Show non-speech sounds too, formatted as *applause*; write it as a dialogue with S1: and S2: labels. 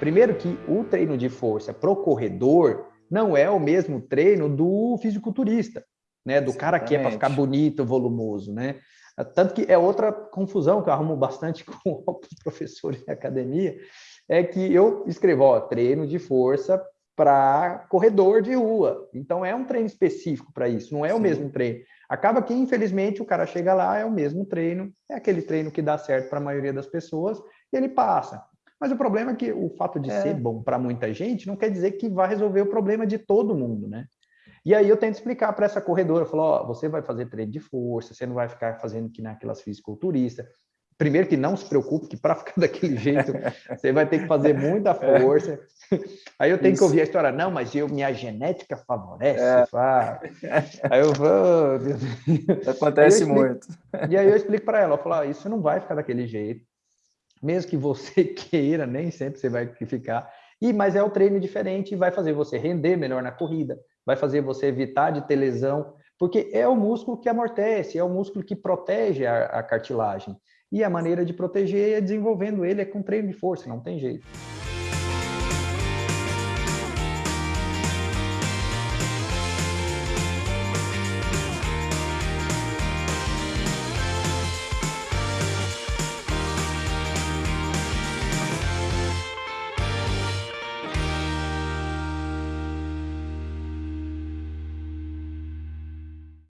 S1: Primeiro que o treino de força pro corredor não é o mesmo treino do fisiculturista, né? Do Exatamente. cara que é para ficar bonito, volumoso, né? Tanto que é outra confusão que eu arrumo bastante *laughs* com os professores de academia, é que eu escrevo, ó, treino de força para corredor de rua. Então é um treino específico para isso, não é Sim. o mesmo treino. Acaba que, infelizmente, o cara chega lá, é o mesmo treino, é aquele treino que dá certo para a maioria das pessoas, e ele passa. Mas o problema é que o fato de é. ser bom para muita gente não quer dizer que vai resolver o problema de todo mundo, né? E aí eu tento explicar para essa corredora, eu falo, ó, você vai fazer treino de força, você não vai ficar fazendo que naquelas fisiculturistas. Primeiro que não se preocupe, que para ficar *laughs* daquele jeito, você vai ter que fazer muita é. força. Aí eu tenho Isso. que ouvir a história, não, mas eu, minha genética favorece. É. *laughs* Aí eu vou...
S2: Acontece aí eu muito.
S1: E aí eu explico para ela, eu falo, ah, isso não vai ficar daquele jeito mesmo que você *laughs* queira, nem sempre você vai ficar. E mas é o treino diferente e vai fazer você render melhor na corrida, vai fazer você evitar de ter lesão, porque é o músculo que amortece, é o músculo que protege a, a cartilagem. E a maneira de proteger é desenvolvendo ele é com treino de força, não tem jeito.